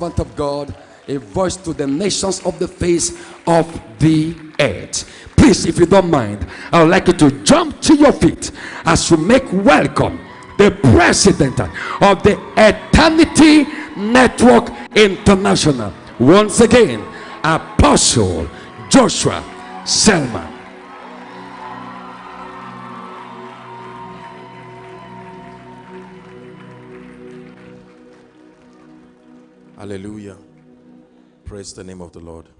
servant of God, a voice to the nations of the face of the earth. Please, if you don't mind, I would like you to jump to your feet as you make welcome the president of the Eternity Network International. Once again, Apostle Joshua Selman. Hallelujah. Praise the name of the Lord.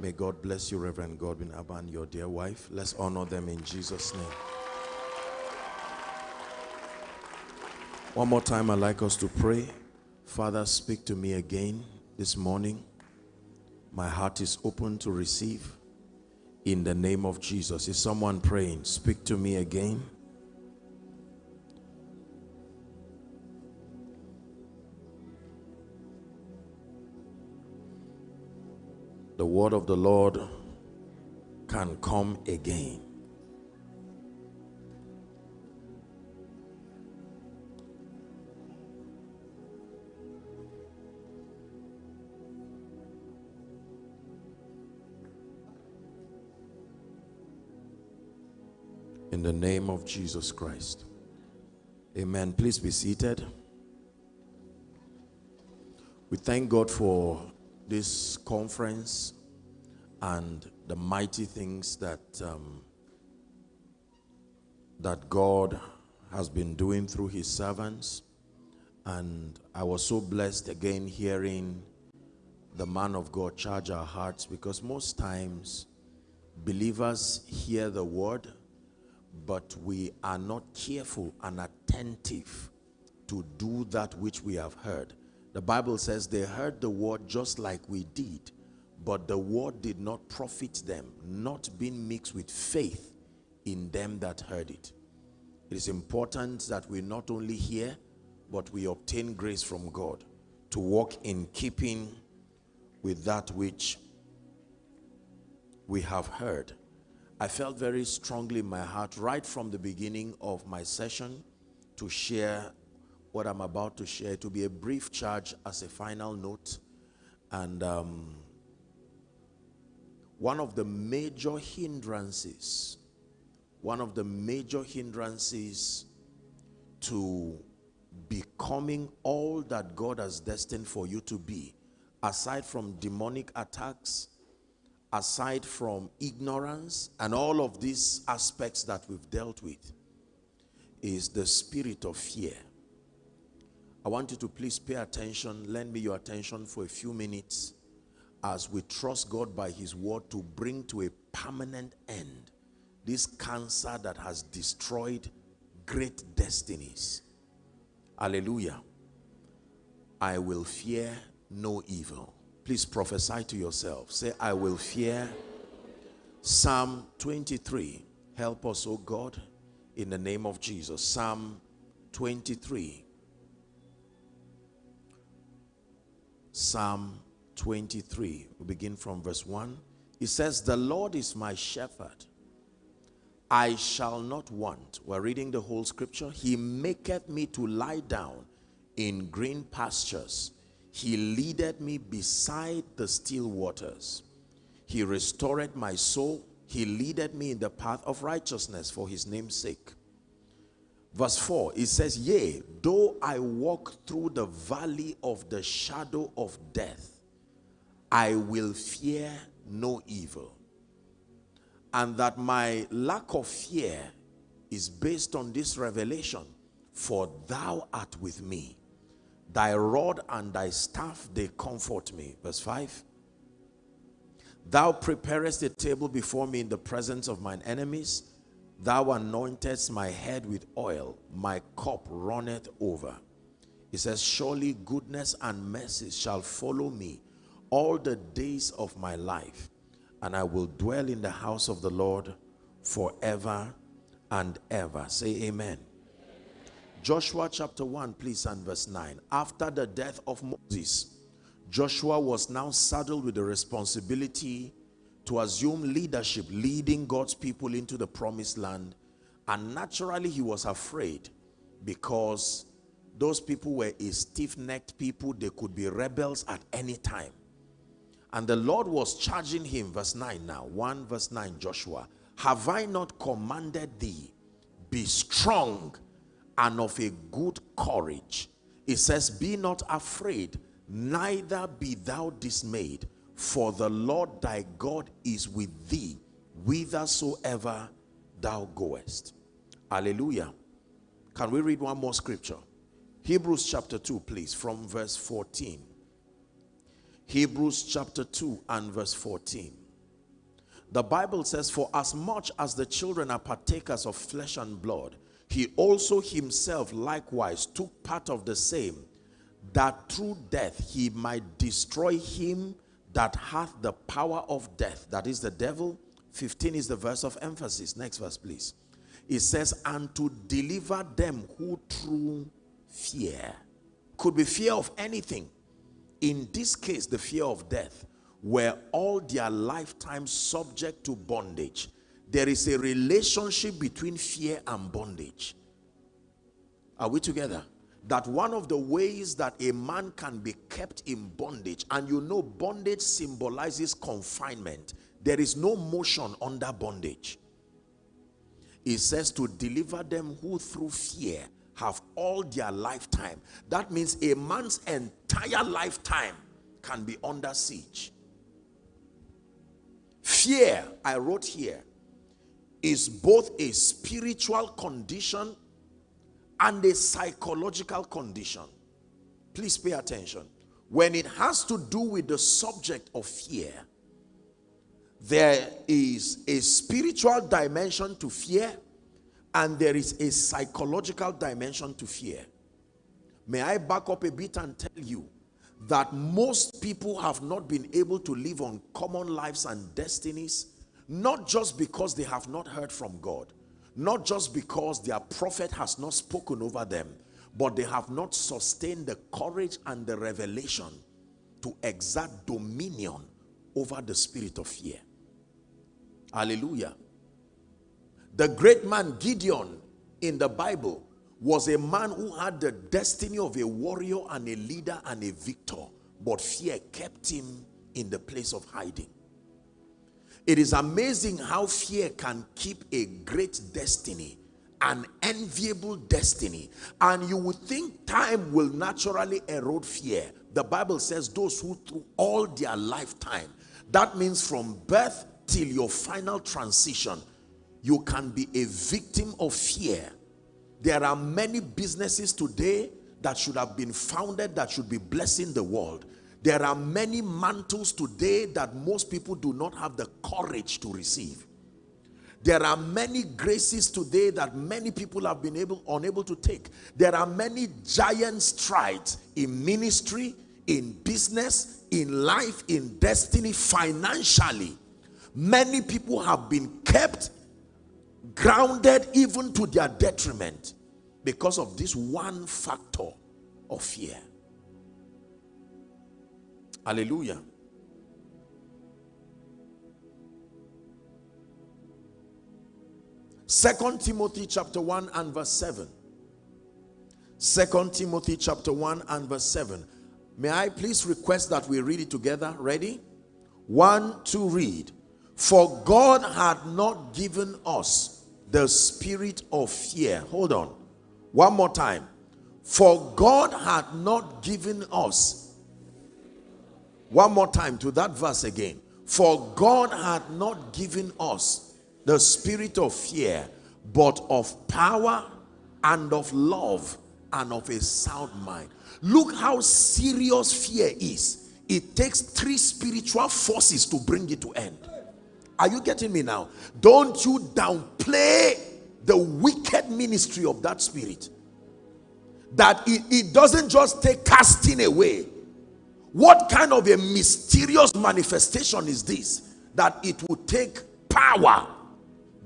May God bless you, Reverend Godwin Aban, your dear wife. Let's honor them in Jesus' name. One more time, I'd like us to pray. Father, speak to me again this morning. My heart is open to receive in the name of Jesus. Is someone praying? Speak to me again. The word of the Lord can come again. In the name of Jesus Christ. Amen. Please be seated. We thank God for this conference and the mighty things that um, that God has been doing through his servants. And I was so blessed again hearing the man of God charge our hearts because most times believers hear the word but we are not careful and attentive to do that which we have heard the Bible says they heard the word just like we did, but the word did not profit them, not being mixed with faith in them that heard it. It is important that we not only hear, but we obtain grace from God to walk in keeping with that which we have heard. I felt very strongly in my heart right from the beginning of my session to share what I'm about to share to be a brief charge as a final note. And um, one of the major hindrances, one of the major hindrances to becoming all that God has destined for you to be, aside from demonic attacks, aside from ignorance, and all of these aspects that we've dealt with, is the spirit of fear. I want you to please pay attention, lend me your attention for a few minutes as we trust God by his word to bring to a permanent end this cancer that has destroyed great destinies. Hallelujah. I will fear no evil. Please prophesy to yourself. Say, I will fear. Psalm 23. Help us, O God, in the name of Jesus. Psalm 23 Psalm 23. We begin from verse 1. It says, The Lord is my shepherd. I shall not want. We're reading the whole scripture. He maketh me to lie down in green pastures. He leadeth me beside the still waters. He restored my soul. He leadeth me in the path of righteousness for his name's sake. Verse 4, it says, Yea, though I walk through the valley of the shadow of death, I will fear no evil. And that my lack of fear is based on this revelation. For thou art with me. Thy rod and thy staff, they comfort me. Verse 5. Thou preparest a table before me in the presence of mine enemies. Thou anointest my head with oil, my cup runneth over. He says, Surely goodness and mercy shall follow me all the days of my life, and I will dwell in the house of the Lord forever and ever. Say amen. Joshua chapter 1, please, and verse 9. After the death of Moses, Joshua was now saddled with the responsibility to assume leadership, leading God's people into the promised land. And naturally, he was afraid because those people were a stiff-necked people. They could be rebels at any time. And the Lord was charging him, verse 9 now, 1 verse 9, Joshua, have I not commanded thee, be strong and of a good courage. It says, be not afraid, neither be thou dismayed, for the Lord thy God is with thee, whithersoever thou goest. Hallelujah. Can we read one more scripture? Hebrews chapter 2, please, from verse 14. Hebrews chapter 2 and verse 14. The Bible says, For as much as the children are partakers of flesh and blood, he also himself likewise took part of the same, that through death he might destroy him that hath the power of death, that is the devil. 15 is the verse of emphasis. Next verse, please. It says, And to deliver them who through fear. Could be fear of anything. In this case, the fear of death, were all their lifetime subject to bondage. There is a relationship between fear and bondage. Are we together? That one of the ways that a man can be kept in bondage, and you know, bondage symbolizes confinement. There is no motion under bondage. It says to deliver them who through fear have all their lifetime. That means a man's entire lifetime can be under siege. Fear, I wrote here, is both a spiritual condition and a psychological condition. Please pay attention. When it has to do with the subject of fear, there is a spiritual dimension to fear and there is a psychological dimension to fear. May I back up a bit and tell you that most people have not been able to live on common lives and destinies, not just because they have not heard from God, not just because their prophet has not spoken over them, but they have not sustained the courage and the revelation to exert dominion over the spirit of fear. Hallelujah. The great man Gideon in the Bible was a man who had the destiny of a warrior and a leader and a victor, but fear kept him in the place of hiding. It is amazing how fear can keep a great destiny, an enviable destiny, and you would think time will naturally erode fear. The Bible says those who through all their lifetime, that means from birth till your final transition, you can be a victim of fear. There are many businesses today that should have been founded that should be blessing the world. There are many mantles today that most people do not have the courage to receive. There are many graces today that many people have been able unable to take. There are many giant strides in ministry, in business, in life, in destiny, financially. Many people have been kept grounded even to their detriment because of this one factor of fear. Hallelujah. Second Timothy chapter 1 and verse 7. Second Timothy chapter 1 and verse 7. May I please request that we read it together? Ready? One, two, read. For God had not given us the spirit of fear. Hold on. One more time. For God had not given us. One more time to that verse again. For God had not given us the spirit of fear, but of power and of love and of a sound mind. Look how serious fear is. It takes three spiritual forces to bring it to end. Are you getting me now? Don't you downplay the wicked ministry of that spirit. That it, it doesn't just take casting away. What kind of a mysterious manifestation is this? That it will take power.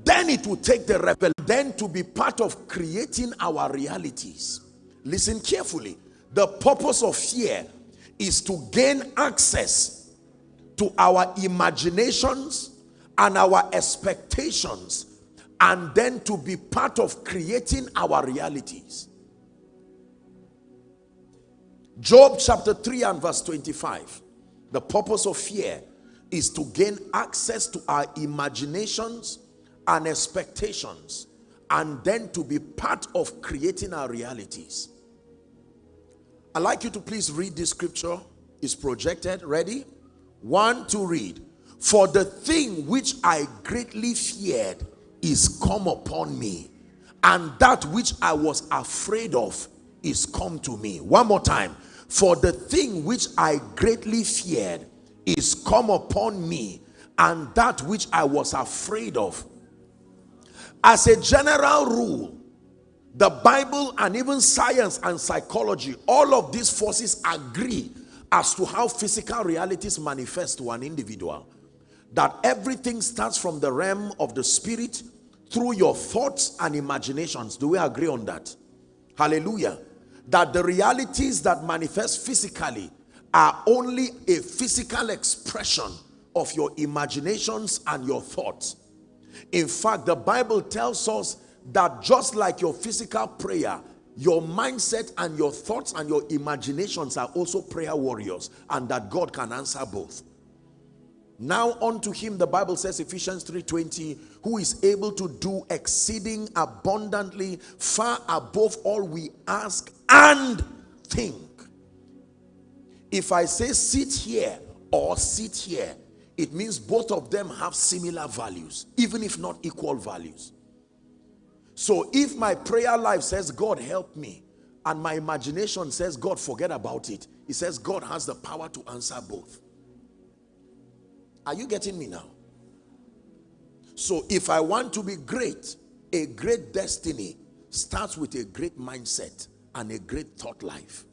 Then it will take the rebel. Then to be part of creating our realities. Listen carefully. The purpose of fear is to gain access to our imaginations and our expectations and then to be part of creating our realities. Job chapter 3 and verse 25. The purpose of fear is to gain access to our imaginations and expectations and then to be part of creating our realities. I'd like you to please read this scripture. It's projected. Ready? One to read. For the thing which I greatly feared is come upon me, and that which I was afraid of is come to me. One more time. For the thing which I greatly feared is come upon me, and that which I was afraid of. As a general rule, the Bible and even science and psychology, all of these forces agree as to how physical realities manifest to an individual. That everything starts from the realm of the spirit through your thoughts and imaginations. Do we agree on that? Hallelujah. That the realities that manifest physically are only a physical expression of your imaginations and your thoughts. In fact, the Bible tells us that just like your physical prayer, your mindset and your thoughts and your imaginations are also prayer warriors and that God can answer both. Now unto him the Bible says Ephesians 3:20 who is able to do exceeding abundantly far above all we ask and think. If I say sit here or sit here it means both of them have similar values even if not equal values. So if my prayer life says God help me and my imagination says God forget about it it says God has the power to answer both. Are you getting me now? So if I want to be great, a great destiny starts with a great mindset and a great thought life.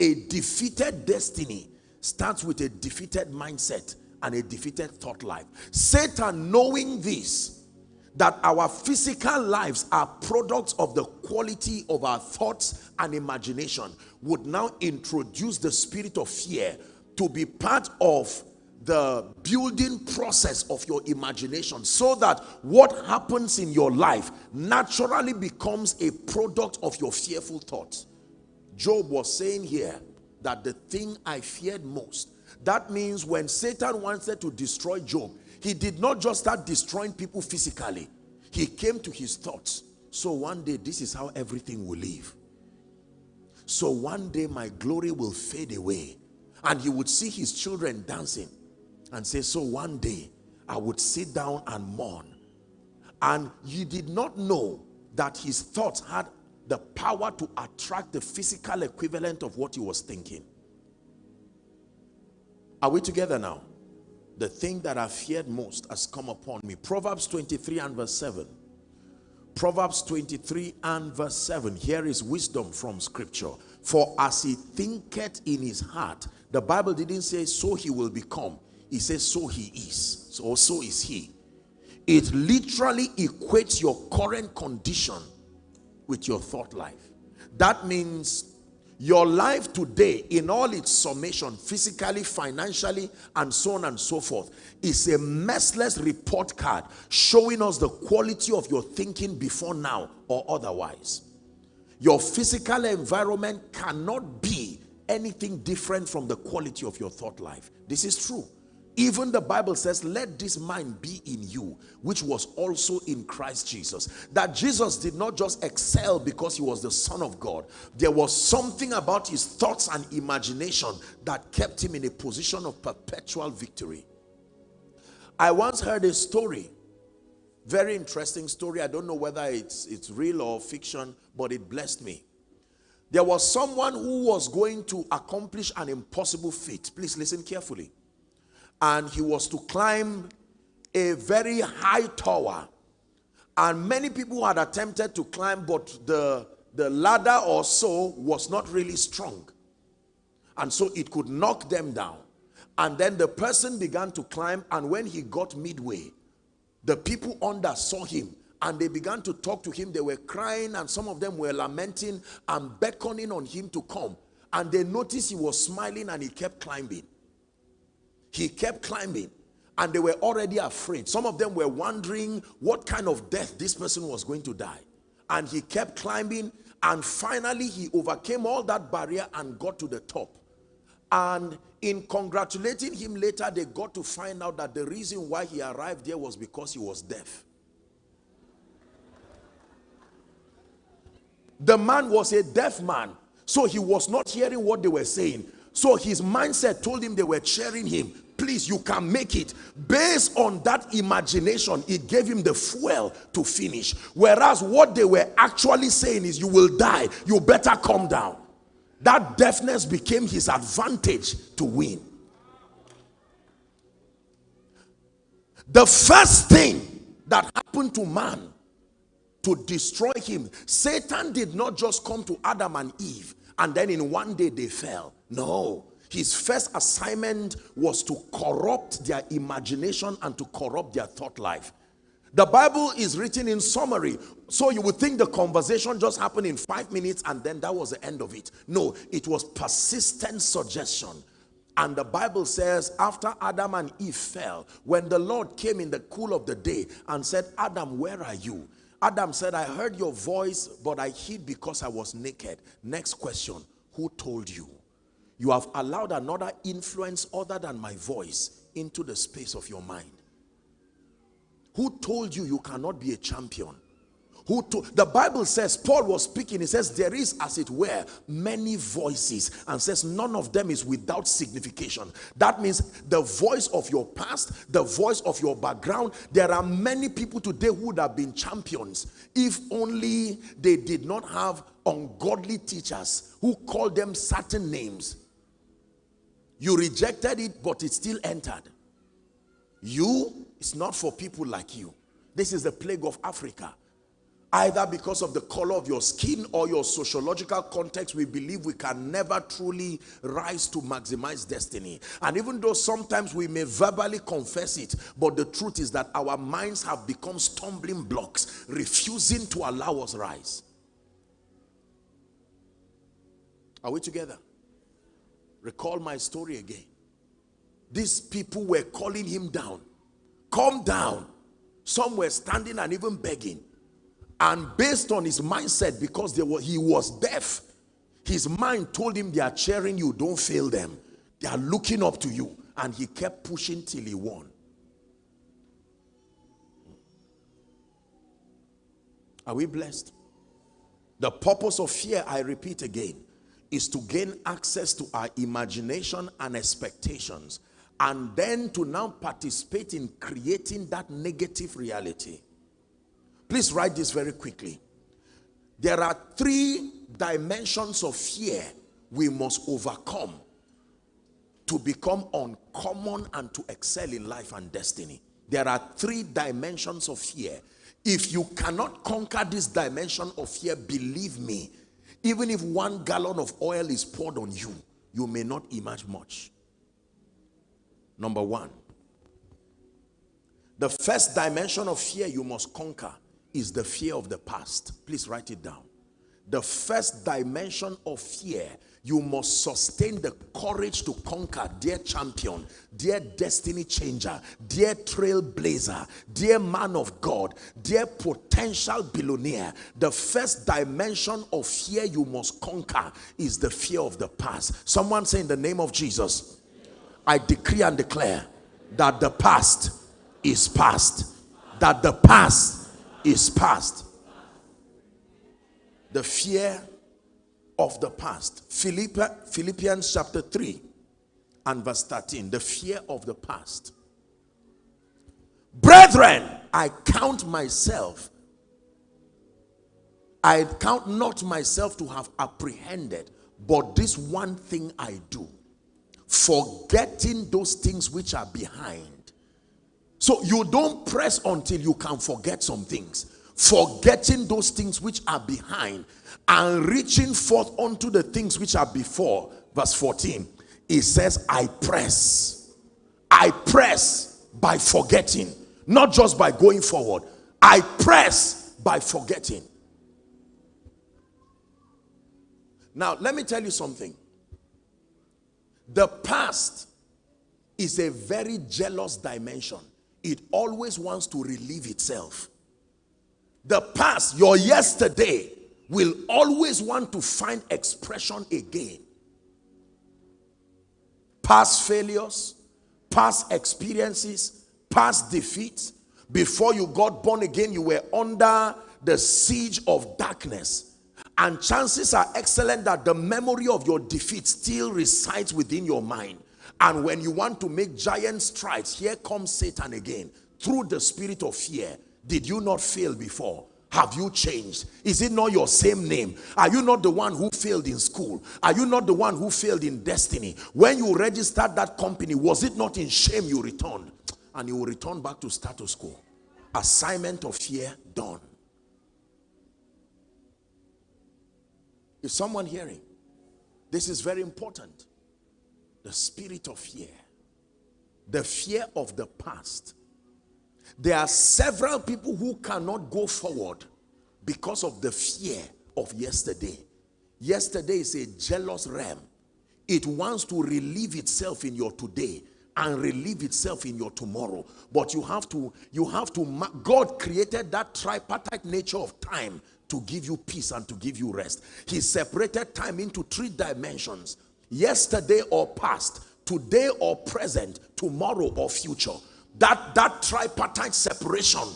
A defeated destiny starts with a defeated mindset and a defeated thought life. Satan knowing this, that our physical lives are products of the quality of our thoughts and imagination, would now introduce the spirit of fear to be part of the building process of your imagination so that what happens in your life naturally becomes a product of your fearful thoughts. Job was saying here that the thing I feared most, that means when Satan wanted to destroy Job, he did not just start destroying people physically. He came to his thoughts. So one day, this is how everything will live. So one day my glory will fade away. And he would see his children dancing and say, so one day I would sit down and mourn. And he did not know that his thoughts had the power to attract the physical equivalent of what he was thinking. Are we together now? The thing that I feared most has come upon me. Proverbs 23 and verse 7. Proverbs 23 and verse 7. Here is wisdom from scripture. For as he thinketh in his heart, the Bible didn't say so he will become. He says, so he is. So, so is he. It literally equates your current condition with your thought life. That means your life today in all its summation, physically, financially, and so on and so forth, is a messless report card showing us the quality of your thinking before now or otherwise. Your physical environment cannot be anything different from the quality of your thought life. This is true. Even the Bible says, let this mind be in you, which was also in Christ Jesus. That Jesus did not just excel because he was the son of God. There was something about his thoughts and imagination that kept him in a position of perpetual victory. I once heard a story, very interesting story. I don't know whether it's, it's real or fiction, but it blessed me. There was someone who was going to accomplish an impossible feat. Please listen carefully and he was to climb a very high tower. And many people had attempted to climb but the the ladder or so was not really strong. And so it could knock them down. And then the person began to climb and when he got midway the people under saw him and they began to talk to him. They were crying and some of them were lamenting and beckoning on him to come. And they noticed he was smiling and he kept climbing he kept climbing and they were already afraid. Some of them were wondering what kind of death this person was going to die. And he kept climbing And finally, he overcame all that barrier and got to the top. And in congratulating him later, they got to find out that the reason why he arrived there was because he was deaf. The man was a deaf man, so he was not hearing what they were saying. So his mindset told him they were cheering him. Please, you can make it. Based on that imagination, it gave him the fuel to finish. Whereas what they were actually saying is, you will die. You better come down. That deafness became his advantage to win. The first thing that happened to man to destroy him, Satan did not just come to Adam and Eve and then in one day they fell. No. His first assignment was to corrupt their imagination and to corrupt their thought life. The Bible is written in summary. So you would think the conversation just happened in five minutes and then that was the end of it. No, it was persistent suggestion. And the Bible says after Adam and Eve fell, when the Lord came in the cool of the day and said, Adam, where are you? Adam said, I heard your voice, but I hid because I was naked. Next question, who told you? You have allowed another influence other than my voice into the space of your mind. Who told you you cannot be a champion? Who the Bible says, Paul was speaking, he says, there is as it were many voices and says none of them is without signification. That means the voice of your past, the voice of your background, there are many people today who would have been champions if only they did not have ungodly teachers who called them certain names. You rejected it, but it still entered. You, it's not for people like you. This is the plague of Africa either because of the color of your skin or your sociological context, we believe we can never truly rise to maximize destiny. And even though sometimes we may verbally confess it, but the truth is that our minds have become stumbling blocks, refusing to allow us rise. Are we together? Recall my story again. These people were calling him down. Come down. Some were standing and even begging. And based on his mindset, because were, he was deaf, his mind told him they are cheering you, don't fail them. They are looking up to you. And he kept pushing till he won. Are we blessed? The purpose of fear, I repeat again, is to gain access to our imagination and expectations and then to now participate in creating that negative reality. Please write this very quickly. There are three dimensions of fear we must overcome to become uncommon and to excel in life and destiny. There are three dimensions of fear. If you cannot conquer this dimension of fear, believe me, even if one gallon of oil is poured on you, you may not emerge much. Number one, the first dimension of fear you must conquer is the fear of the past. Please write it down. The first dimension of fear, you must sustain the courage to conquer, dear champion, dear destiny changer, dear trailblazer, dear man of God, dear potential billionaire. The first dimension of fear you must conquer is the fear of the past. Someone say in the name of Jesus, I decree and declare that the past is past. That the past is past. The fear of the past. Philippians chapter 3 and verse 13. The fear of the past. Brethren, I count myself. I count not myself to have apprehended, but this one thing I do, forgetting those things which are behind so you don't press until you can forget some things. Forgetting those things which are behind and reaching forth unto the things which are before. Verse 14. It says, I press. I press by forgetting. Not just by going forward. I press by forgetting. Now, let me tell you something. The past is a very jealous dimension it always wants to relieve itself. The past, your yesterday, will always want to find expression again. Past failures, past experiences, past defeats. Before you got born again, you were under the siege of darkness. And chances are excellent that the memory of your defeat still resides within your mind. And when you want to make giant strides, here comes Satan again through the spirit of fear. Did you not fail before? Have you changed? Is it not your same name? Are you not the one who failed in school? Are you not the one who failed in destiny? When you registered that company, was it not in shame you returned? And you will return back to status quo. Assignment of fear done. Is someone hearing? This is very important. The spirit of fear. The fear of the past there are several people who cannot go forward because of the fear of yesterday. Yesterday is a jealous ram. It wants to relieve itself in your today and relieve itself in your tomorrow. But you have to, you have to, God created that tripartite nature of time to give you peace and to give you rest. He separated time into three dimensions. Yesterday or past, today or present, tomorrow or future. That, that tripartite separation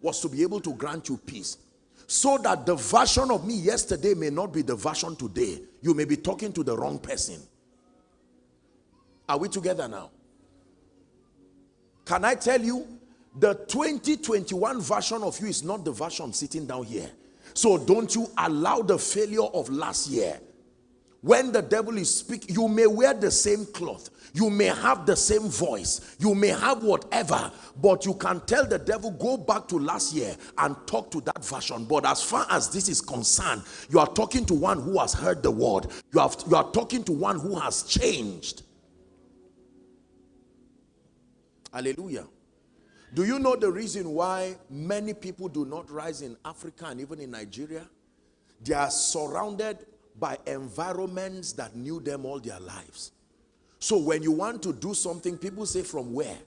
was to be able to grant you peace. So that the version of me yesterday may not be the version today. You may be talking to the wrong person. Are we together now? Can I tell you, the 2021 version of you is not the version sitting down here. So don't you allow the failure of last year. When the devil is speaking, you may wear the same cloth. You may have the same voice. You may have whatever. But you can tell the devil, go back to last year and talk to that version. But as far as this is concerned, you are talking to one who has heard the word. You, have, you are talking to one who has changed. Hallelujah. Do you know the reason why many people do not rise in Africa and even in Nigeria? They are surrounded by environments that knew them all their lives. So when you want to do something, people say from where?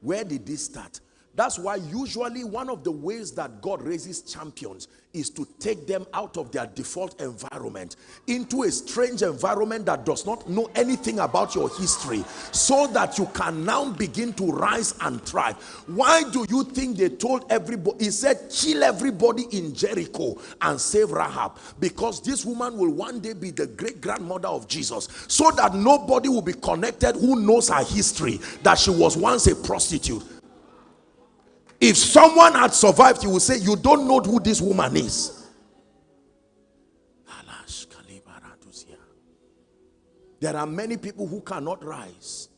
Where did this start? That's why usually one of the ways that God raises champions is to take them out of their default environment into a strange environment that does not know anything about your history so that you can now begin to rise and thrive. Why do you think they told everybody, he said, kill everybody in Jericho and save Rahab because this woman will one day be the great grandmother of Jesus so that nobody will be connected who knows her history that she was once a prostitute if someone had survived, you would say, You don't know who this woman is. There are many people who cannot rise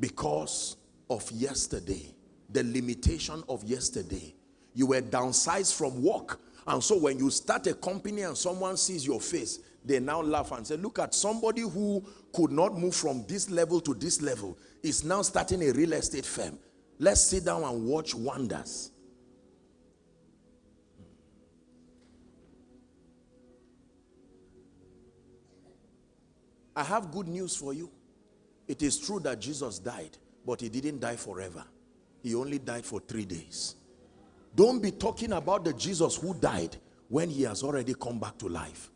because of yesterday, the limitation of yesterday. You were downsized from work. And so when you start a company and someone sees your face, they now laugh and say, look at somebody who could not move from this level to this level is now starting a real estate firm. Let's sit down and watch wonders. I have good news for you. It is true that Jesus died, but he didn't die forever. He only died for three days. Don't be talking about the Jesus who died when he has already come back to life.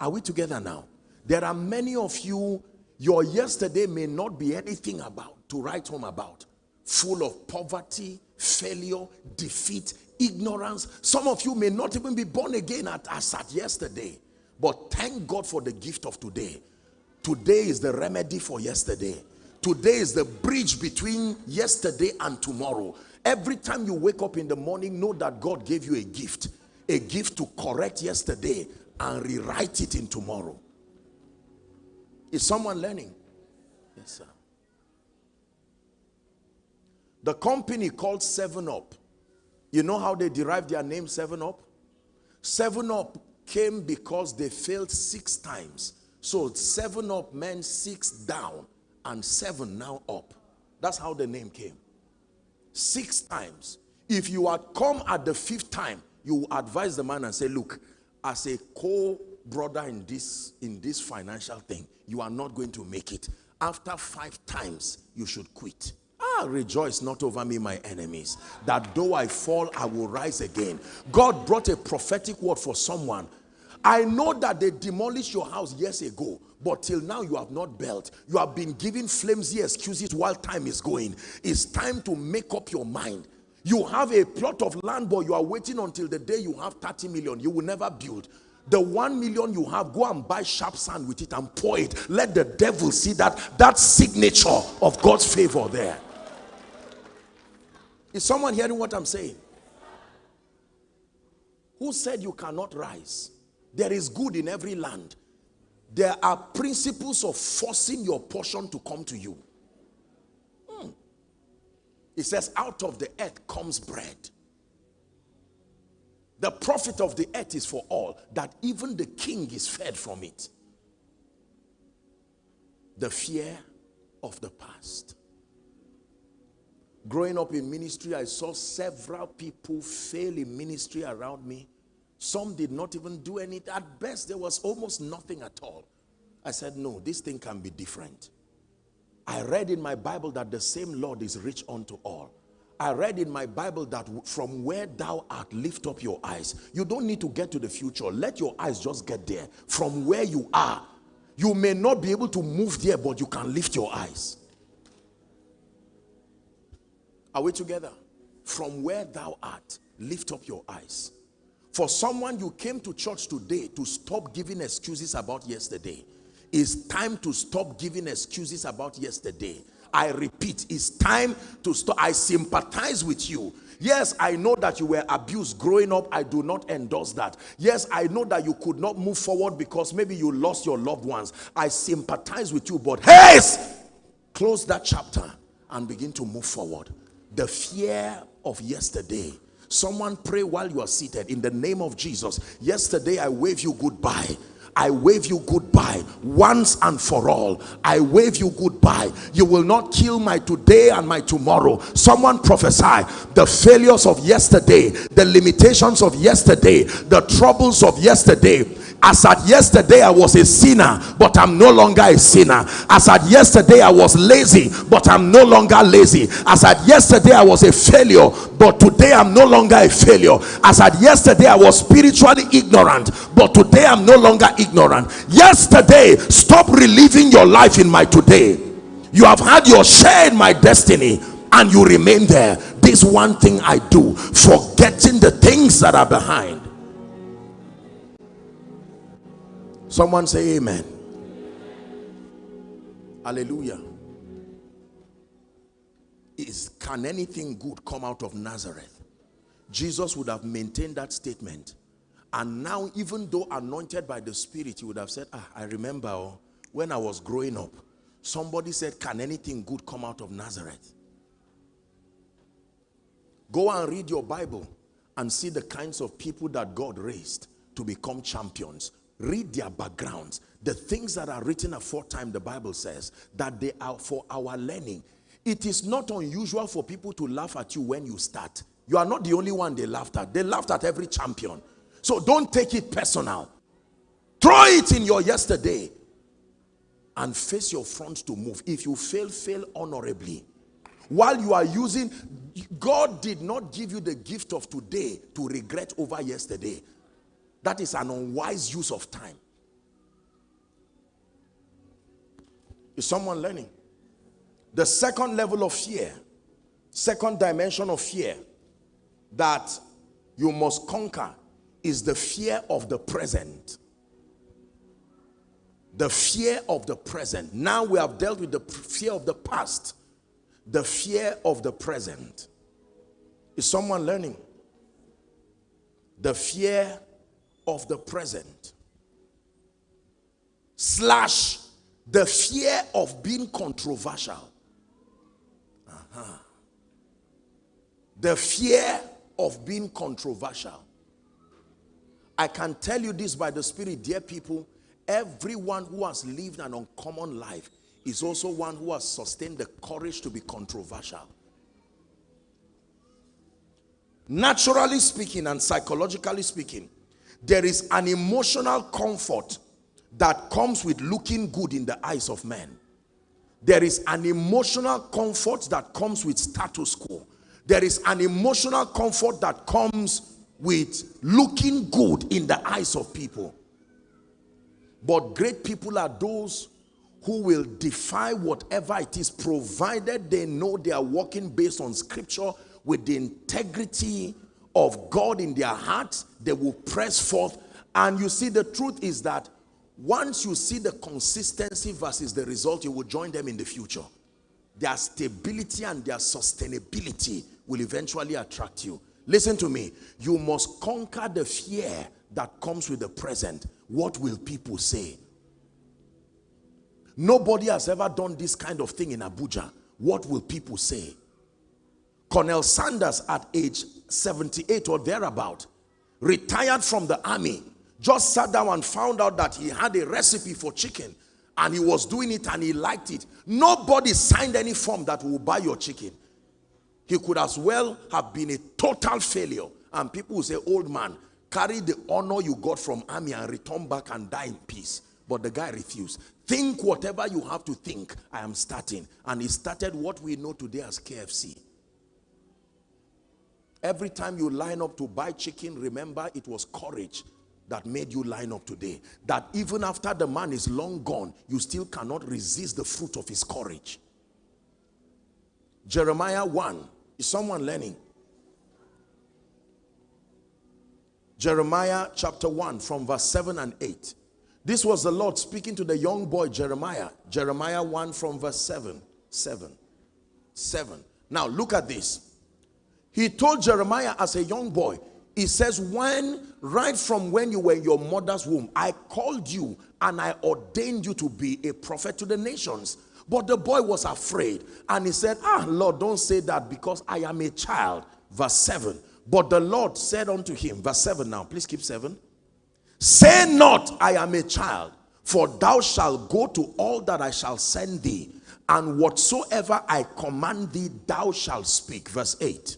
Are we together now? There are many of you, your yesterday may not be anything about to write home about full of poverty, failure, defeat, ignorance. Some of you may not even be born again at, as at yesterday. But thank God for the gift of today. Today is the remedy for yesterday. Today is the bridge between yesterday and tomorrow. Every time you wake up in the morning, know that God gave you a gift. A gift to correct yesterday and rewrite it in tomorrow. Is someone learning? Yes, sir. The company called 7-Up. You know how they derived their name 7-Up? 7-Up came because they failed six times. So 7-Up meant six down and seven now up. That's how the name came. Six times. If you had come at the fifth time, you advise the man and say, look, as a co-brother in this, in this financial thing, you are not going to make it. After five times, you should quit. Ah, rejoice not over me, my enemies, that though I fall, I will rise again. God brought a prophetic word for someone. I know that they demolished your house years ago, but till now you have not built. You have been giving flimsy excuses while time is going. It's time to make up your mind. You have a plot of land, but you are waiting until the day you have 30 million. You will never build. The one million you have, go and buy sharp sand with it and pour it. Let the devil see that that signature of God's favor there. Is someone hearing what I'm saying? Who said you cannot rise? There is good in every land. There are principles of forcing your portion to come to you. Hmm. It says, out of the earth comes bread. The profit of the earth is for all, that even the king is fed from it. The fear of the past. Growing up in ministry, I saw several people fail in ministry around me. Some did not even do anything. At best, there was almost nothing at all. I said, no, this thing can be different. I read in my Bible that the same Lord is rich unto all. I read in my Bible that from where thou art, lift up your eyes. You don't need to get to the future. Let your eyes just get there. From where you are, you may not be able to move there, but you can lift your eyes. Are we together? From where thou art, lift up your eyes. For someone you came to church today to stop giving excuses about yesterday. It's time to stop giving excuses about yesterday I repeat, it's time to stop. I sympathize with you. Yes, I know that you were abused growing up. I do not endorse that. Yes, I know that you could not move forward because maybe you lost your loved ones. I sympathize with you, but hey, close that chapter and begin to move forward. The fear of yesterday. Someone pray while you are seated in the name of Jesus. Yesterday I wave you goodbye. I wave you goodbye once and for all. I wave you goodbye. You will not kill my today and my tomorrow. Someone prophesy the failures of yesterday, the limitations of yesterday, the troubles of yesterday as at yesterday I was a sinner, but I'm no longer a sinner. As at yesterday I was lazy, but I'm no longer lazy. As at yesterday I was a failure, but today I'm no longer a failure. As at yesterday I was spiritually ignorant, but today I'm no longer ignorant. Yesterday, stop reliving your life in my today. You have had your share in my destiny and you remain there. This one thing I do, forgetting the things that are behind Someone say amen. Hallelujah. Is can anything good come out of Nazareth? Jesus would have maintained that statement. And now, even though anointed by the Spirit, he would have said, ah, I remember oh, when I was growing up, somebody said, can anything good come out of Nazareth? Go and read your Bible and see the kinds of people that God raised to become champions read their backgrounds. The things that are written aforetime the bible says that they are for our learning. It is not unusual for people to laugh at you when you start. You are not the only one they laughed at. They laughed at every champion. So don't take it personal. Throw it in your yesterday and face your front to move. If you fail fail honorably. While you are using god did not give you the gift of today to regret over yesterday that is an unwise use of time. Is someone learning? The second level of fear, second dimension of fear that you must conquer is the fear of the present. The fear of the present. Now we have dealt with the fear of the past. The fear of the present. Is someone learning? The fear of the present. Slash the fear of being controversial. Uh -huh. the fear of being controversial. I can tell you this by the spirit dear people. Everyone who has lived an uncommon life is also one who has sustained the courage to be controversial. Naturally speaking and psychologically speaking there is an emotional comfort that comes with looking good in the eyes of men. There is an emotional comfort that comes with status quo. There is an emotional comfort that comes with looking good in the eyes of people. But great people are those who will defy whatever it is provided they know they are walking based on scripture with the integrity of God in their hearts they will press forth. And you see the truth is that once you see the consistency versus the result you will join them in the future. Their stability and their sustainability will eventually attract you. Listen to me. You must conquer the fear that comes with the present. What will people say? Nobody has ever done this kind of thing in Abuja. What will people say? Colonel Sanders at age 78 or thereabout, retired from the army, just sat down and found out that he had a recipe for chicken and he was doing it and he liked it. Nobody signed any form that will buy your chicken. He could as well have been a total failure. And people will say, old man, carry the honor you got from army and return back and die in peace. But the guy refused. Think whatever you have to think. I am starting. And he started what we know today as KFC. Every time you line up to buy chicken, remember it was courage that made you line up today. That even after the man is long gone, you still cannot resist the fruit of his courage. Jeremiah 1. Is someone learning? Jeremiah chapter 1 from verse 7 and 8. This was the Lord speaking to the young boy Jeremiah. Jeremiah 1 from verse 7. 7. 7. Now look at this. He told Jeremiah as a young boy, he says, when, right from when you were in your mother's womb, I called you and I ordained you to be a prophet to the nations. But the boy was afraid and he said, ah, Lord, don't say that because I am a child. Verse 7. But the Lord said unto him, verse 7 now, please keep 7. Say not, I am a child, for thou shalt go to all that I shall send thee, and whatsoever I command thee, thou shalt speak. Verse 8.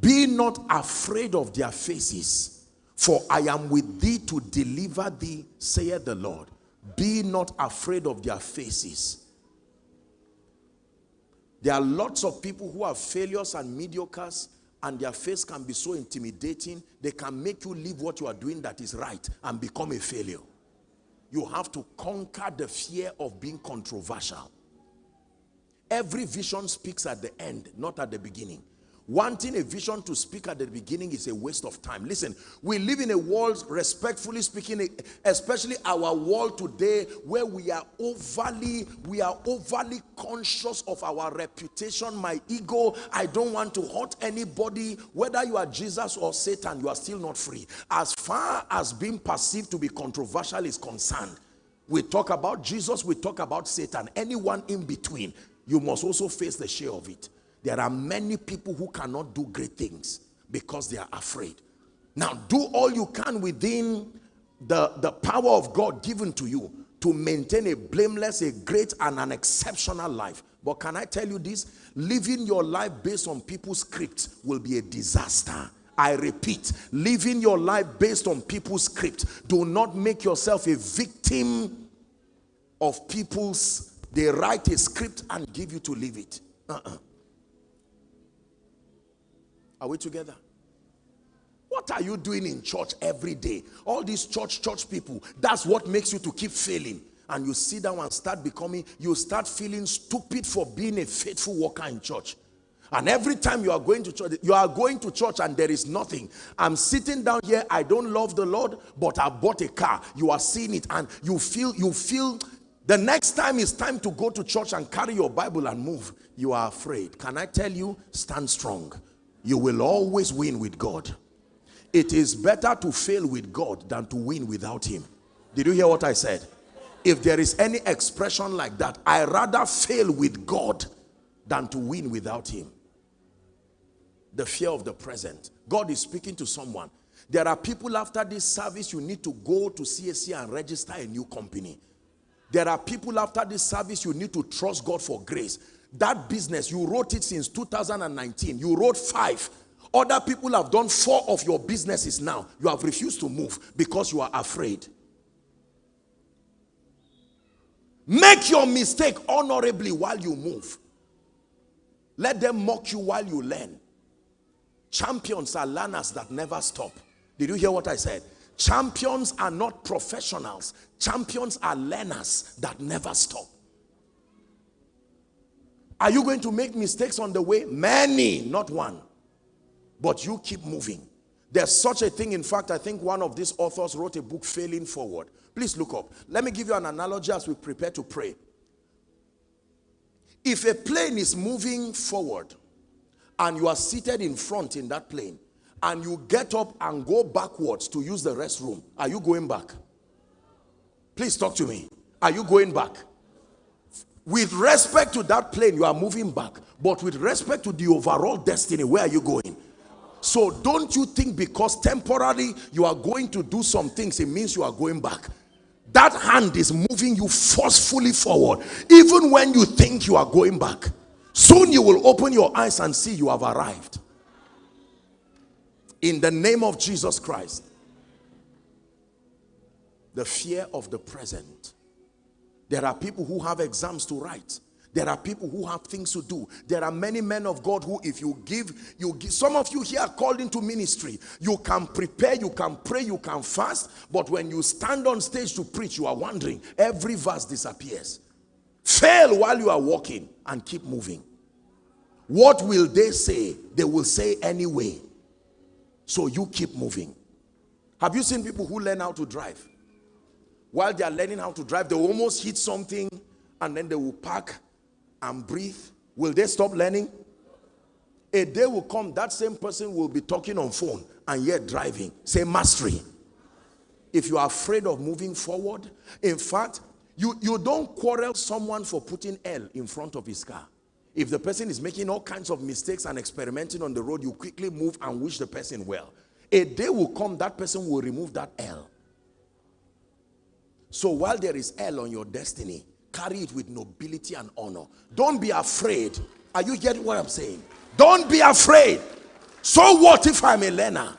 Be not afraid of their faces, for I am with thee to deliver thee, saith the Lord. Be not afraid of their faces. There are lots of people who are failures and mediocres and their face can be so intimidating, they can make you leave what you are doing that is right and become a failure. You have to conquer the fear of being controversial. Every vision speaks at the end, not at the beginning. Wanting a vision to speak at the beginning is a waste of time. Listen, we live in a world, respectfully speaking, especially our world today, where we are overly, we are overly conscious of our reputation, my ego. I don't want to hurt anybody. Whether you are Jesus or Satan, you are still not free. As far as being perceived to be controversial is concerned, we talk about Jesus, we talk about Satan. Anyone in between, you must also face the share of it. There are many people who cannot do great things because they are afraid. Now, do all you can within the, the power of God given to you to maintain a blameless, a great, and an exceptional life. But can I tell you this? Living your life based on people's script will be a disaster. I repeat, living your life based on people's script. Do not make yourself a victim of people's, they write a script and give you to live it. Uh -uh. Are we together? What are you doing in church every day? All these church, church people, that's what makes you to keep failing. And you sit down and start becoming, you start feeling stupid for being a faithful worker in church. And every time you are going to church, you are going to church and there is nothing. I'm sitting down here, I don't love the Lord, but I bought a car. You are seeing it and you feel, you feel, the next time it's time to go to church and carry your Bible and move, you are afraid. Can I tell you, stand strong you will always win with God. It is better to fail with God than to win without him. Did you hear what I said? If there is any expression like that, I rather fail with God than to win without him. The fear of the present. God is speaking to someone. There are people after this service, you need to go to CAC and register a new company. There are people after this service, you need to trust God for grace that business, you wrote it since 2019. You wrote five. Other people have done four of your businesses now. You have refused to move because you are afraid. Make your mistake honorably while you move. Let them mock you while you learn. Champions are learners that never stop. Did you hear what I said? Champions are not professionals. Champions are learners that never stop. Are you going to make mistakes on the way? Many, not one. But you keep moving. There's such a thing. In fact, I think one of these authors wrote a book, Failing Forward. Please look up. Let me give you an analogy as we prepare to pray. If a plane is moving forward and you are seated in front in that plane and you get up and go backwards to use the restroom, are you going back? Please talk to me. Are you going back? With respect to that plane, you are moving back. But with respect to the overall destiny, where are you going? So don't you think because temporarily you are going to do some things, it means you are going back. That hand is moving you forcefully forward. Even when you think you are going back. Soon you will open your eyes and see you have arrived. In the name of Jesus Christ. The fear of the present there are people who have exams to write. There are people who have things to do. There are many men of God who if you give, you give. Some of you here called into ministry. You can prepare, you can pray, you can fast. But when you stand on stage to preach, you are wondering. Every verse disappears. Fail while you are walking and keep moving. What will they say? They will say anyway. So you keep moving. Have you seen people who learn how to drive? While they are learning how to drive, they almost hit something and then they will park and breathe. Will they stop learning? A day will come, that same person will be talking on phone and yet driving. Say mastery. If you are afraid of moving forward, in fact, you, you don't quarrel someone for putting L in front of his car. If the person is making all kinds of mistakes and experimenting on the road, you quickly move and wish the person well. A day will come, that person will remove that L. So while there is hell on your destiny, carry it with nobility and honor. Don't be afraid. Are you getting what I'm saying? Don't be afraid. So what if I'm a learner?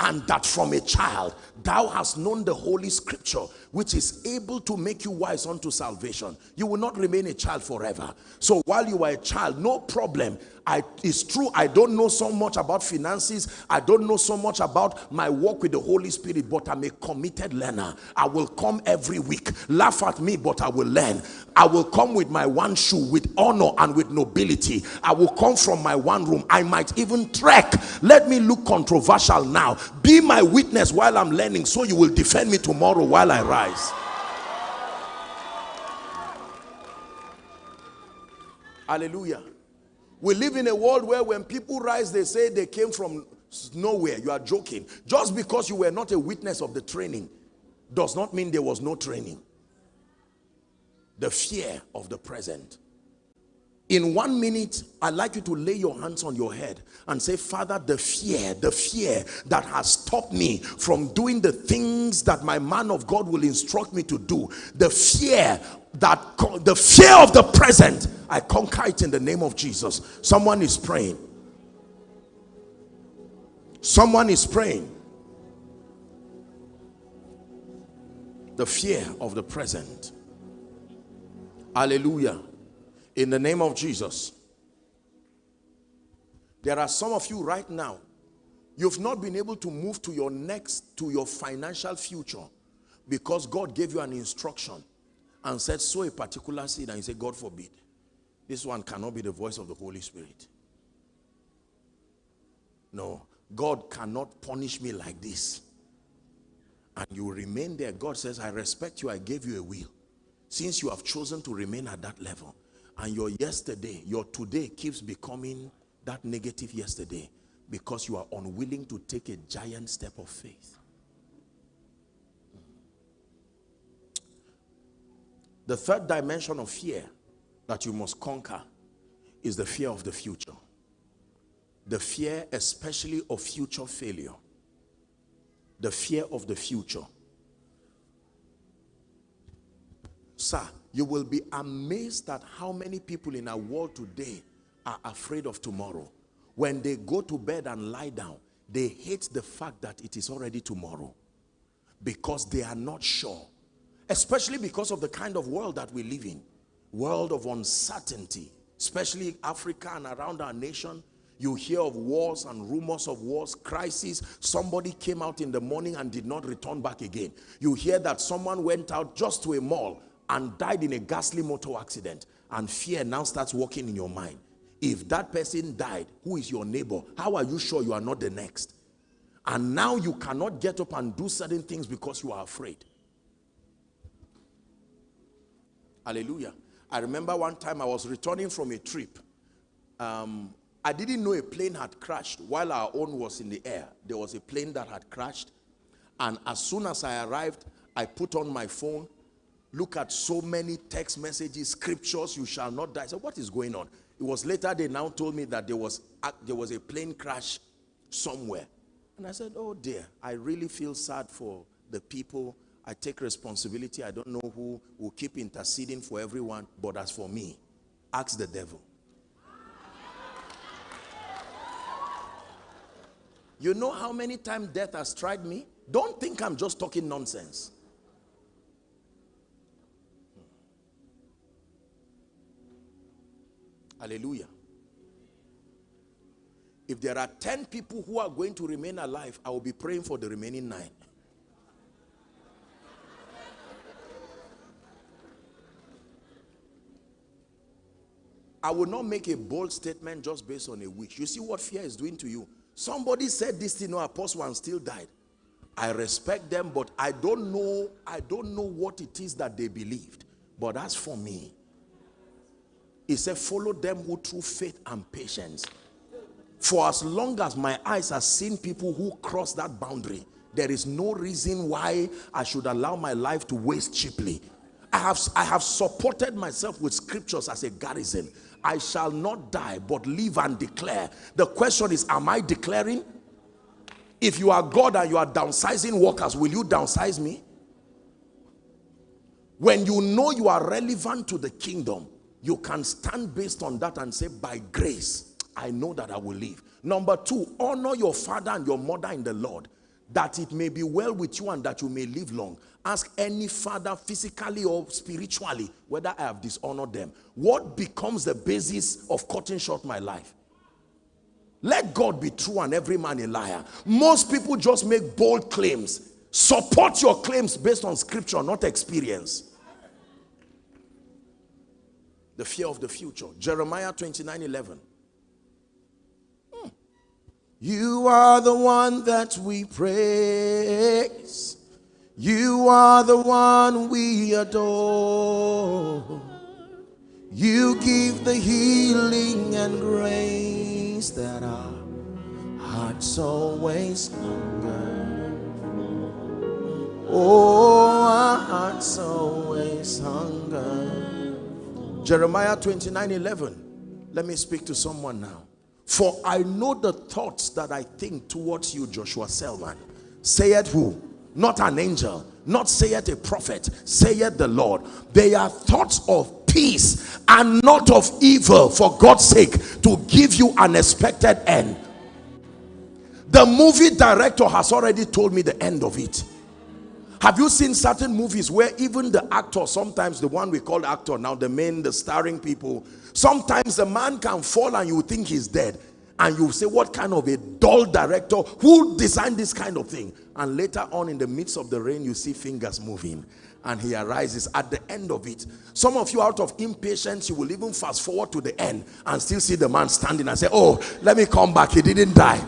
And that from a child thou hast known the holy scripture which is able to make you wise unto salvation. You will not remain a child forever. So while you are a child no problem. I, it's true I don't know so much about finances. I don't know so much about my work with the Holy Spirit but I'm a committed learner. I will come every week. Laugh at me but I will learn. I will come with my one shoe with honor and with nobility. I will come from my one room. I might even trek. Let me look controversial now. Be my witness while I'm learning so you will defend me tomorrow while I rise. Hallelujah. We live in a world where when people rise, they say they came from nowhere. You are joking. Just because you were not a witness of the training does not mean there was no training. The fear of the present in one minute i'd like you to lay your hands on your head and say father the fear the fear that has stopped me from doing the things that my man of god will instruct me to do the fear that the fear of the present i conquer it in the name of jesus. Someone is praying. Someone is praying. The fear of the present. Hallelujah in the name of Jesus. There are some of you right now, you've not been able to move to your next, to your financial future because God gave you an instruction and said, sow a particular seed and you say, God forbid. This one cannot be the voice of the Holy Spirit. No, God cannot punish me like this. And you remain there. God says, I respect you. I gave you a will. Since you have chosen to remain at that level, and your yesterday, your today keeps becoming that negative yesterday because you are unwilling to take a giant step of faith. The third dimension of fear that you must conquer is the fear of the future. The fear especially of future failure. The fear of the future. Sir, you will be amazed at how many people in our world today are afraid of tomorrow. When they go to bed and lie down, they hate the fact that it is already tomorrow because they are not sure. Especially because of the kind of world that we live in. World of uncertainty. Especially Africa and around our nation. You hear of wars and rumors of wars, crises. Somebody came out in the morning and did not return back again. You hear that someone went out just to a mall and died in a ghastly motor accident. And fear now starts working in your mind. If that person died, who is your neighbor? How are you sure you are not the next? And now you cannot get up and do certain things because you are afraid. Hallelujah. I remember one time I was returning from a trip. Um, I didn't know a plane had crashed while our own was in the air. There was a plane that had crashed. And as soon as I arrived, I put on my phone, look at so many text messages, scriptures, you shall not die. So what is going on? It was later they now told me that there was, there was a plane crash somewhere. And I said, oh dear, I really feel sad for the people. I take responsibility. I don't know who will keep interceding for everyone. But as for me, ask the devil. You know how many times death has tried me? Don't think I'm just talking nonsense. Hallelujah. If there are 10 people who are going to remain alive, I will be praying for the remaining nine. I will not make a bold statement just based on a wish. You see what fear is doing to you. Somebody said this thing, no, apostle and still died. I respect them, but I don't know, I don't know what it is that they believed. But as for me, he said, follow them who through faith and patience. For as long as my eyes have seen people who cross that boundary, there is no reason why I should allow my life to waste cheaply. I have, I have supported myself with scriptures as a garrison. I shall not die, but live and declare. The question is, am I declaring? If you are God and you are downsizing workers, will you downsize me? When you know you are relevant to the kingdom, you can stand based on that and say, by grace, I know that I will live. Number two, honor your father and your mother in the Lord, that it may be well with you and that you may live long. Ask any father, physically or spiritually, whether I have dishonored them. What becomes the basis of cutting short my life? Let God be true and every man a liar. Most people just make bold claims. Support your claims based on scripture, not experience the fear of the future. Jeremiah 29 11. Hmm. You are the one that we praise. You are the one we adore. You give the healing and grace that our hearts always hunger. Oh, our hearts always hunger. Jeremiah 29 11. Let me speak to someone now. For I know the thoughts that I think towards you, Joshua Selman. Saith who? Not an angel, not saith a prophet, saith the Lord. They are thoughts of peace and not of evil, for God's sake, to give you an expected end. The movie director has already told me the end of it. Have you seen certain movies where even the actor, sometimes the one we call actor now, the main, the starring people, sometimes the man can fall and you think he's dead. And you say, what kind of a dull director? Who designed this kind of thing? And later on in the midst of the rain, you see fingers moving. And he arises at the end of it. Some of you out of impatience, you will even fast forward to the end and still see the man standing and say, oh, let me come back. He didn't die.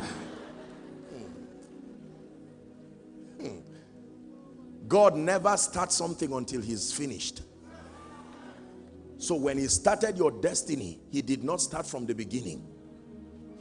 God never starts something until he's finished. So when he started your destiny, he did not start from the beginning.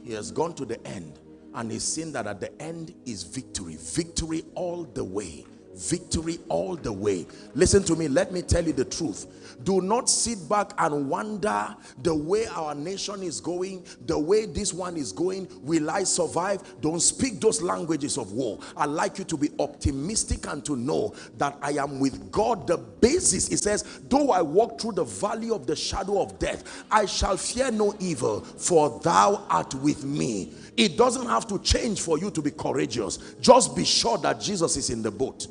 He has gone to the end and he's seen that at the end is victory. Victory all the way victory all the way. Listen to me. Let me tell you the truth. Do not sit back and wonder the way our nation is going the way this one is going. Will i survive? Don't speak those languages of war. I like you to be optimistic and to know that i am with god. The basis it says though i walk through the valley of the shadow of death i shall fear no evil for thou art with me. It doesn't have to change for you to be courageous. Just be sure that jesus is in the boat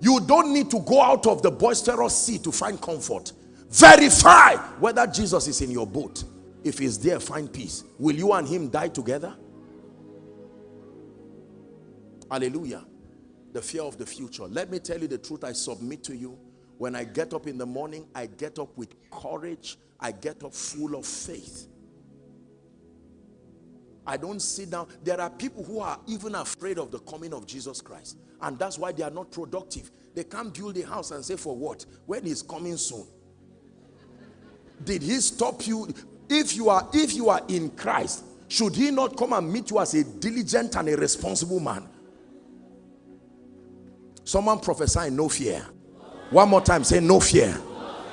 You don't need to go out of the boisterous sea to find comfort. Verify whether Jesus is in your boat. If he's there, find peace. Will you and him die together? Hallelujah. The fear of the future. Let me tell you the truth I submit to you. When I get up in the morning, I get up with courage. I get up full of faith. I don't sit down. There are people who are even afraid of the coming of Jesus Christ. And that's why they are not productive. They can't build a house and say, for what? When he's coming soon. Did he stop you? If you are, if you are in Christ, should he not come and meet you as a diligent and a responsible man? Someone prophesy no fear. One more time, say no fear.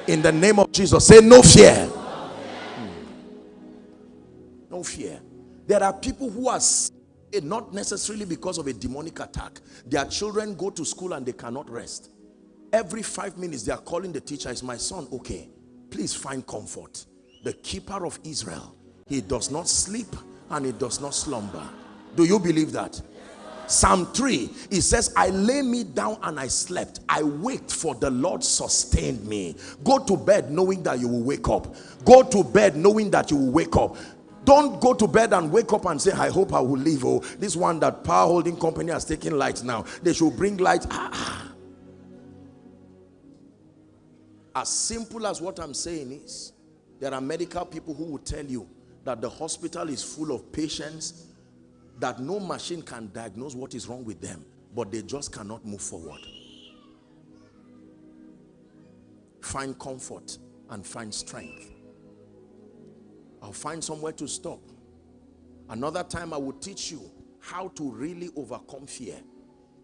In the name of Jesus, say no fear. Hmm. No fear. There are people who are Eh, not necessarily because of a demonic attack. Their children go to school and they cannot rest. Every five minutes they are calling the teacher, is my son okay? Please find comfort. The keeper of Israel, he does not sleep and he does not slumber. Do you believe that? Psalm 3, it says, I lay me down and I slept. I waked for the Lord sustained me. Go to bed knowing that you will wake up. Go to bed knowing that you will wake up. Don't go to bed and wake up and say, I hope I will leave. Oh, this one that power holding company has taken light now. They should bring light. Ah. As simple as what I'm saying is, there are medical people who will tell you that the hospital is full of patients that no machine can diagnose what is wrong with them, but they just cannot move forward. Find comfort and find strength. I'll find somewhere to stop. Another time I will teach you how to really overcome fear.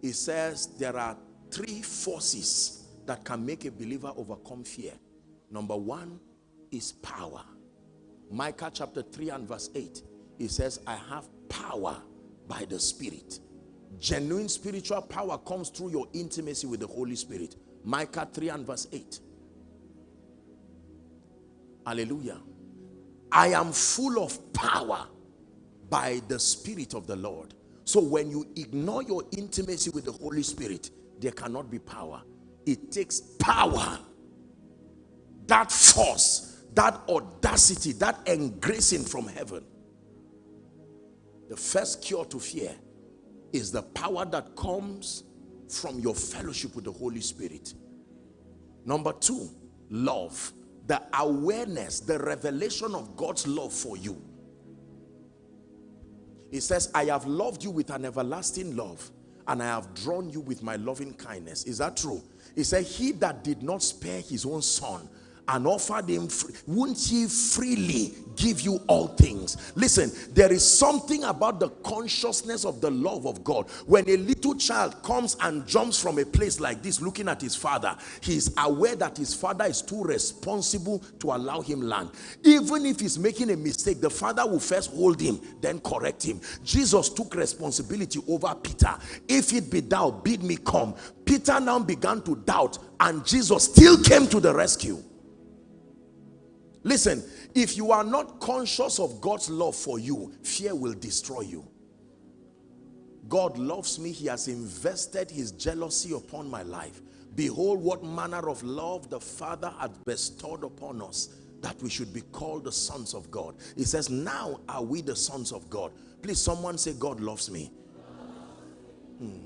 It says there are three forces that can make a believer overcome fear. Number one is power. Micah chapter 3 and verse 8. It says, I have power by the Spirit. Genuine spiritual power comes through your intimacy with the Holy Spirit. Micah 3 and verse 8. Hallelujah. I am full of power by the Spirit of the Lord. So when you ignore your intimacy with the Holy Spirit, there cannot be power. It takes power. That force, that audacity, that engracing from heaven the first cure to fear is the power that comes from your fellowship with the Holy Spirit. Number two, love. The awareness, the revelation of God's love for you. He says, I have loved you with an everlasting love and I have drawn you with my loving kindness. Is that true? He said, he that did not spare his own son and offered him free, won't he freely give you all things? Listen there is something about the consciousness of the love of god. When a little child comes and jumps from a place like this looking at his father he is aware that his father is too responsible to allow him land. Even if he's making a mistake the father will first hold him then correct him. Jesus took responsibility over peter. If it be thou bid me come. Peter now began to doubt and jesus still came to the rescue Listen, if you are not conscious of God's love for you, fear will destroy you. God loves me. He has invested his jealousy upon my life. Behold what manner of love the Father hath bestowed upon us that we should be called the sons of God. He says, now are we the sons of God. Please, someone say, God loves me. Hmm.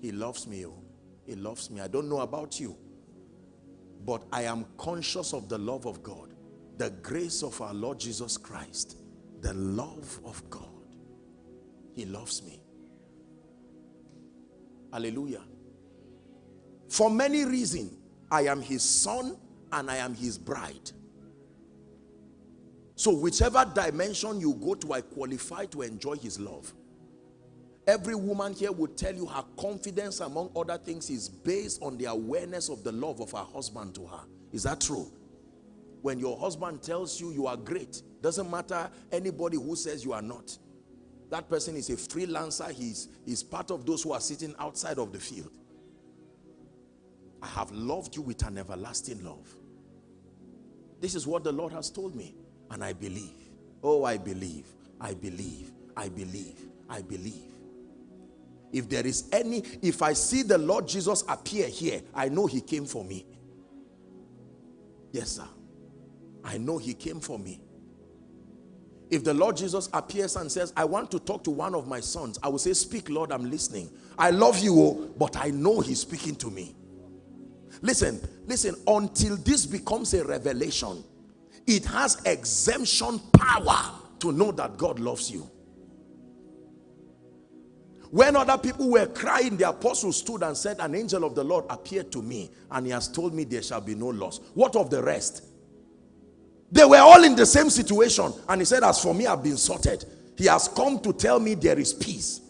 He loves me. Oh. He loves me. I don't know about you but I am conscious of the love of God, the grace of our Lord Jesus Christ, the love of God. He loves me. Hallelujah. For many reasons, I am his son and I am his bride. So whichever dimension you go to, I qualify to enjoy his love. Every woman here would tell you her confidence among other things is based on the awareness of the love of her husband to her. Is that true? When your husband tells you you are great, doesn't matter anybody who says you are not. That person is a freelancer. He's, he's part of those who are sitting outside of the field. I have loved you with an everlasting love. This is what the Lord has told me. And I believe. Oh, I believe. I believe. I believe. I believe. If there is any, if I see the Lord Jesus appear here, I know he came for me. Yes, sir. I know he came for me. If the Lord Jesus appears and says, I want to talk to one of my sons, I will say, speak Lord, I'm listening. I love you, oh, but I know he's speaking to me. Listen, listen, until this becomes a revelation, it has exemption power to know that God loves you. When other people were crying, the apostle stood and said, an angel of the Lord appeared to me and he has told me there shall be no loss. What of the rest? They were all in the same situation. And he said, as for me, I've been sorted. He has come to tell me there is peace.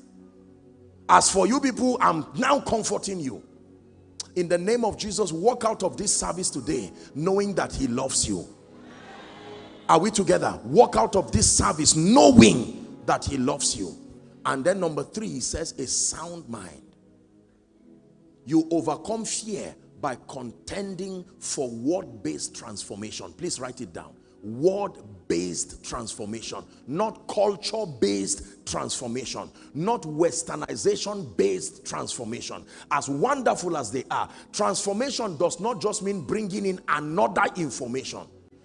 As for you people, I'm now comforting you. In the name of Jesus, walk out of this service today knowing that he loves you. Are we together? Walk out of this service knowing that he loves you. And then number three, he says a sound mind. You overcome fear by contending for word-based transformation. Please write it down. Word-based transformation, not culture-based transformation, not westernization-based transformation. As wonderful as they are, transformation does not just mean bringing in another information.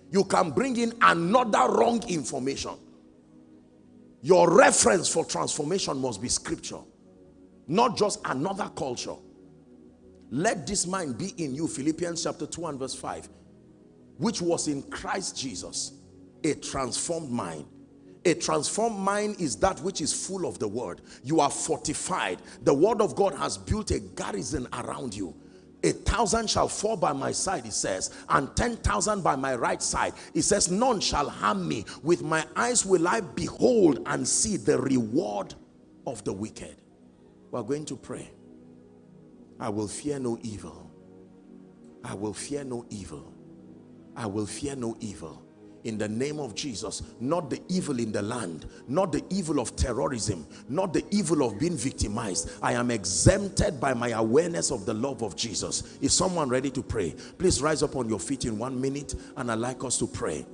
You can bring in another wrong information. Your reference for transformation must be scripture, not just another culture. Let this mind be in you, Philippians chapter 2 and verse 5, which was in Christ Jesus, a transformed mind. A transformed mind is that which is full of the word. You are fortified. The word of God has built a garrison around you a thousand shall fall by my side he says and ten thousand by my right side. He says none shall harm me. With my eyes will i behold and see the reward of the wicked. We're going to pray. I will fear no evil. I will fear no evil. I will fear no evil in the name of Jesus not the evil in the land not the evil of terrorism not the evil of being victimized. I am exempted by my awareness of the love of Jesus. Is someone ready to pray? Please rise up on your feet in one minute and I'd like us to pray.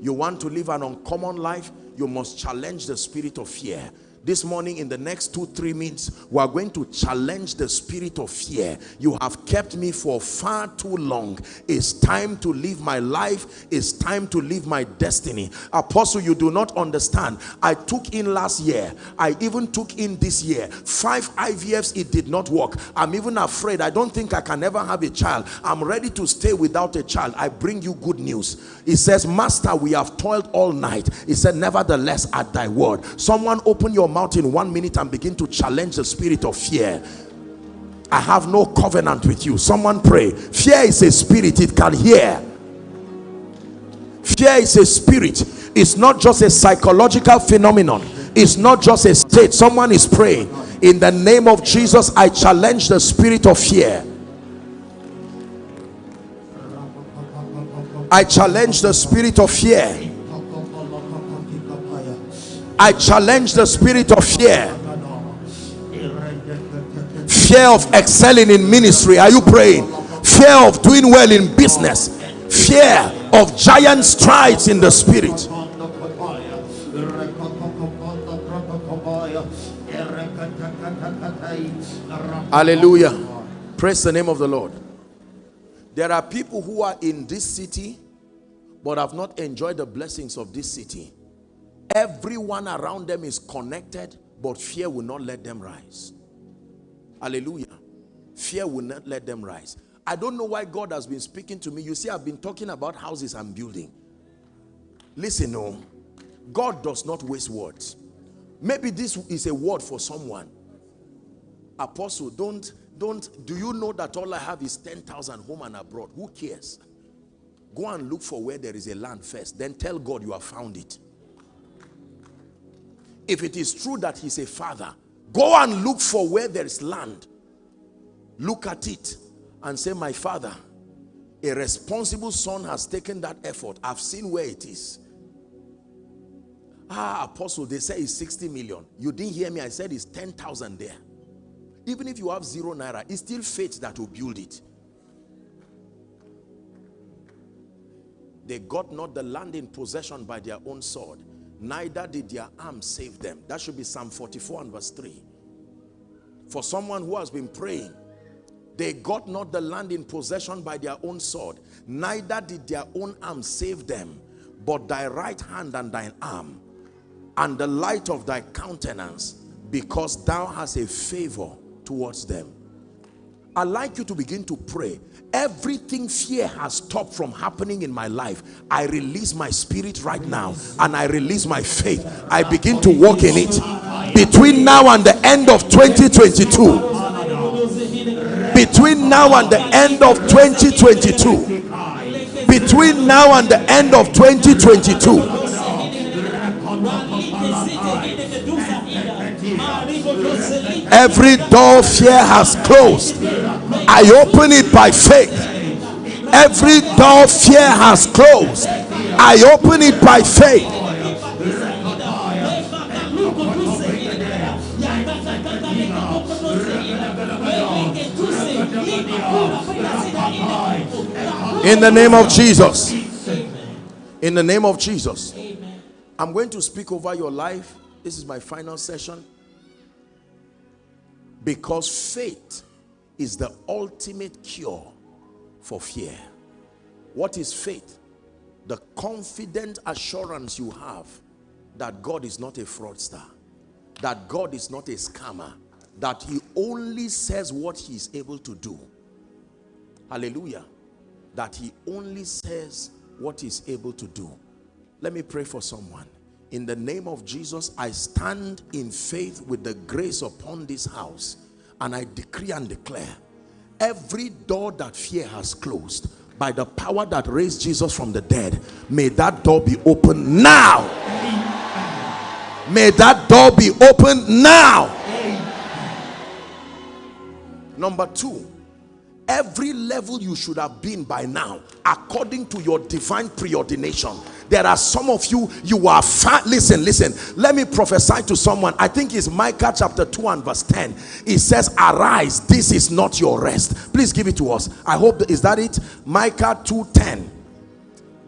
You want to live an uncommon life? You must challenge the spirit of fear this morning in the next two three minutes we are going to challenge the spirit of fear. You have kept me for far too long. It's time to live my life. It's time to live my destiny. Apostle you do not understand. I took in last year. I even took in this year. Five ivfs it did not work. I'm even afraid. I don't think i can ever have a child. I'm ready to stay without a child. I bring you good news. He says master we have toiled all night. He said nevertheless at thy word. Someone open your mouth in one minute and begin to challenge the spirit of fear. I have no covenant with you. Someone pray. Fear is a spirit. It can hear. Fear is a spirit. It's not just a psychological phenomenon. It's not just a state. Someone is praying. In the name of Jesus I challenge the spirit of fear. I challenge the spirit of fear I challenge the spirit of fear. Fear of excelling in ministry. Are you praying? Fear of doing well in business. Fear of giant strides in the spirit. Hallelujah. Praise the name of the lord. There are people who are in this city but have not enjoyed the blessings of this city Everyone around them is connected, but fear will not let them rise. Hallelujah. Fear will not let them rise. I don't know why God has been speaking to me. You see, I've been talking about houses and building. Listen, no. God does not waste words. Maybe this is a word for someone. Apostle, don't, don't, do you know that all I have is 10,000 home and abroad? Who cares? Go and look for where there is a land first. Then tell God you have found it. If it is true that he's a father, go and look for where there is land. Look at it and say, my father, a responsible son has taken that effort. I've seen where it is. Ah, apostle, they say it's 60 million. You didn't hear me. I said it's 10,000 there. Even if you have zero naira, it's still faith that will build it. They got not the land in possession by their own sword neither did their arm save them. That should be Psalm 44 and verse 3. For someone who has been praying, they got not the land in possession by their own sword, neither did their own arm save them, but thy right hand and thine arm, and the light of thy countenance, because thou hast a favor towards them. I like you to begin to pray. Everything fear has stopped from happening in my life. I release my spirit right now and I release my faith. I begin to walk in it. Between now and the end of 2022, between now and the end of 2022 between now and the end of 2022 every door fear has closed i open it by faith every door fear has closed i open it by faith In the name of Jesus. In the name of Jesus. I'm going to speak over your life. This is my final session. Because faith is the ultimate cure for fear. What is faith? The confident assurance you have that God is not a fraudster, that God is not a scammer, that he only says what he is able to do. Hallelujah that he only says what he's able to do. Let me pray for someone. In the name of Jesus, I stand in faith with the grace upon this house and I decree and declare every door that fear has closed by the power that raised Jesus from the dead, may that door be open now. May that door be open now. Number two, every level you should have been by now according to your divine preordination. There are some of you you are fat listen listen. Let me prophesy to someone. I think it's micah chapter 2 and verse 10 it says arise this is not your rest. Please give it to us. I hope is that it? Micah 2 10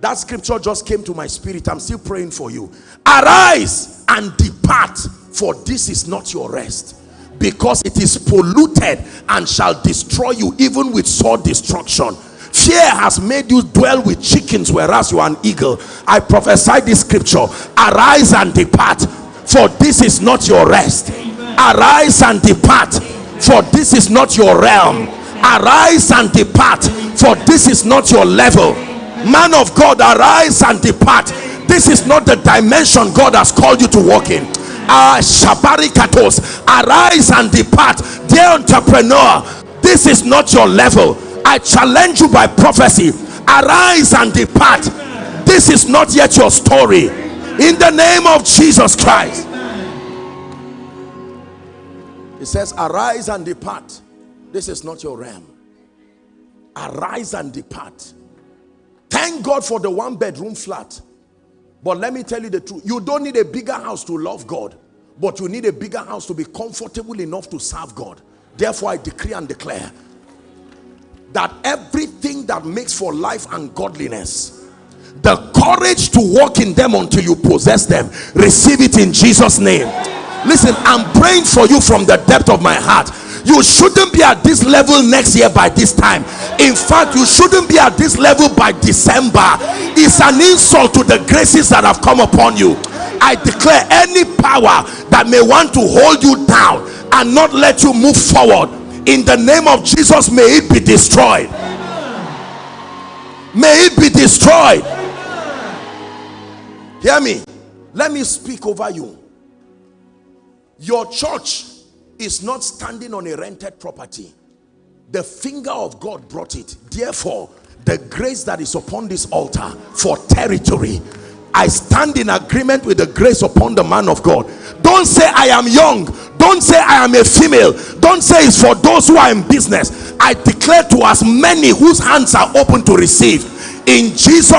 that scripture just came to my spirit. I'm still praying for you. Arise and depart for this is not your rest because it is polluted and shall destroy you even with sword destruction. Fear has made you dwell with chickens whereas you are an eagle. I prophesy this scripture. Arise and depart for this is not your rest. Arise and depart for this is not your realm. Arise and depart for this is not your level. Man of god arise and depart. This is not the dimension god has called you to walk in uh, shabarikatos. Arise and depart. Dear entrepreneur this is not your level. I challenge you by prophecy. Arise and depart. This is not yet your story. In the name of jesus christ. It says arise and depart. This is not your realm. Arise and depart. Thank god for the one bedroom flat but let me tell you the truth. You don't need a bigger house to love God. But you need a bigger house to be comfortable enough to serve God. Therefore, I decree and declare that everything that makes for life and godliness, the courage to walk in them until you possess them, receive it in Jesus' name. Listen, I'm praying for you from the depth of my heart you shouldn't be at this level next year by this time. In fact you shouldn't be at this level by december. It's an insult to the graces that have come upon you. I declare any power that may want to hold you down and not let you move forward in the name of jesus may it be destroyed. May it be destroyed. Hear me. Let me speak over you. Your church is not standing on a rented property. The finger of God brought it. Therefore the grace that is upon this altar for territory I stand in agreement with the grace upon the man of God. Don't say I am young. Don't say I am a female. Don't say it's for those who are in business. I declare to as many whose hands are open to receive in Jesus